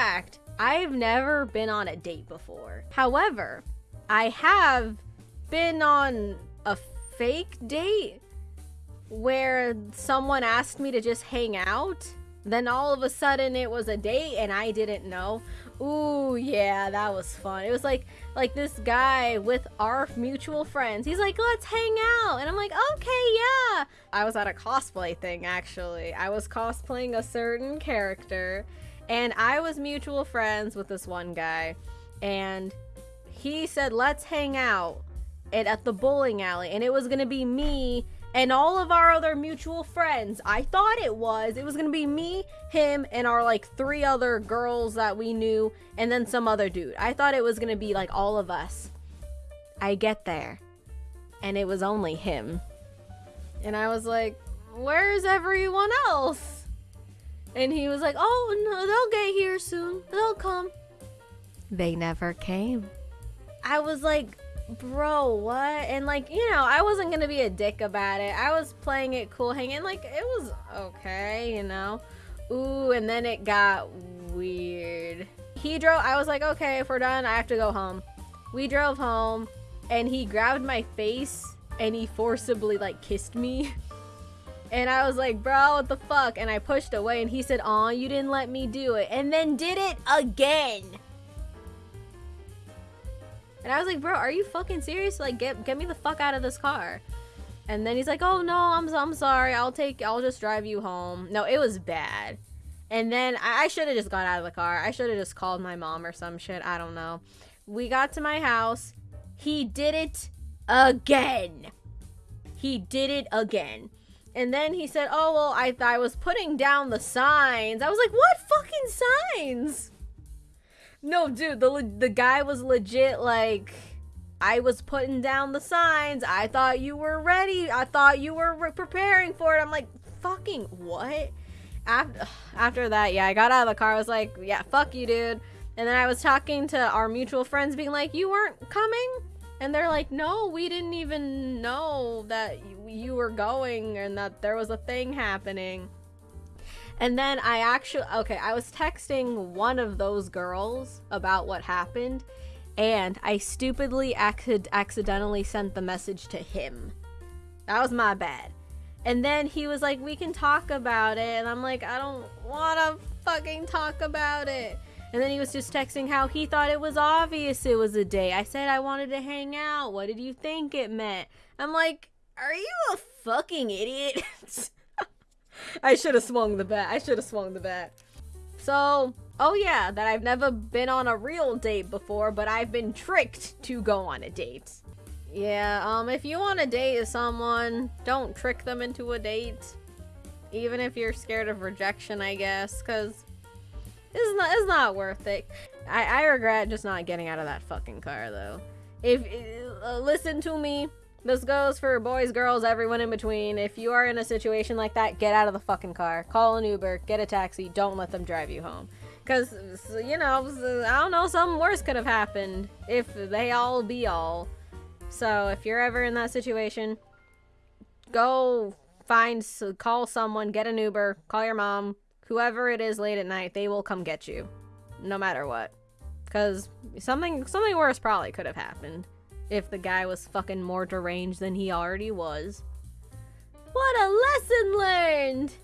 fact, I've never been on a date before. However, I have been on a fake date where someone asked me to just hang out. Then all of a sudden it was a date and I didn't know. Ooh, yeah, that was fun. It was like like this guy with our mutual friends. He's like, "Let's hang out." And I'm like, "Okay, yeah." I was at a cosplay thing actually. I was cosplaying a certain character and I was mutual friends with this one guy and he said, "Let's hang out." At the bowling alley and it was to be me and all of our other mutual friends. I thought it was. It was gonna be me, him, and our like three other girls that we knew, and then some other dude. I thought it was gonna be like all of us. I get there, and it was only him. And I was like, Where's everyone else? And he was like, Oh, no, they'll get here soon. They'll come. They never came. I was like, bro, what? And like, you know, I wasn't gonna be a dick about it. I was playing it cool, hanging like it was okay, you know. Ooh, and then it got weird. He drove. I was like, okay, if we're done, I have to go home. We drove home, and he grabbed my face and he forcibly like kissed me. And I was like, bro, what the fuck? And I pushed away, and he said, aw, you didn't let me do it. And then did it again. And I was like, bro, are you fucking serious? Like, get get me the fuck out of this car. And then he's like, oh no, I'm I'm sorry. I'll take I'll just drive you home. No, it was bad. And then I, I should have just got out of the car. I should have just called my mom or some shit. I don't know. We got to my house. He did it again. He did it again. And then he said, "Oh well, I I was putting down the signs." I was like, "What fucking signs?" No, dude, the the guy was legit like I was putting down the signs. I thought you were ready. I thought you were preparing for it. I'm like, "Fucking what?" After after that, yeah, I got out of the car. I was like, "Yeah, fuck you, dude." And then I was talking to our mutual friends being like, "You weren't coming?" And they're like, "No, we didn't even know that you were going and that there was a thing happening." And then I actually, okay, I was texting one of those girls about what happened, and I stupidly ac- accidentally sent the message to him. That was my bad. And then he was like, we can talk about it. And I'm like, I don't want to fucking talk about it. And then he was just texting how he thought it was obvious it was a date. I said I wanted to hang out. What did you think it meant? I'm like, are you a fucking idiot? I should have swung the bat. I should have swung the bat. So, oh yeah, that I've never been on a real date before, but I've been tricked to go on a date. Yeah, um, if you want to date someone, don't trick them into a date. Even if you're scared of rejection, I guess, because it's not, it's not worth it. I, I regret just not getting out of that fucking car, though. If, uh, listen to me, this goes for boys, girls, everyone in between. If you are in a situation like that, get out of the fucking car. Call an Uber, get a taxi, don't let them drive you home. Because, you know, I don't know, something worse could have happened if they all be all. So if you're ever in that situation, go find, call someone, get an Uber, call your mom, whoever it is late at night, they will come get you. No matter what. Because something, something worse probably could have happened if the guy was fucking more deranged than he already was. What a lesson learned!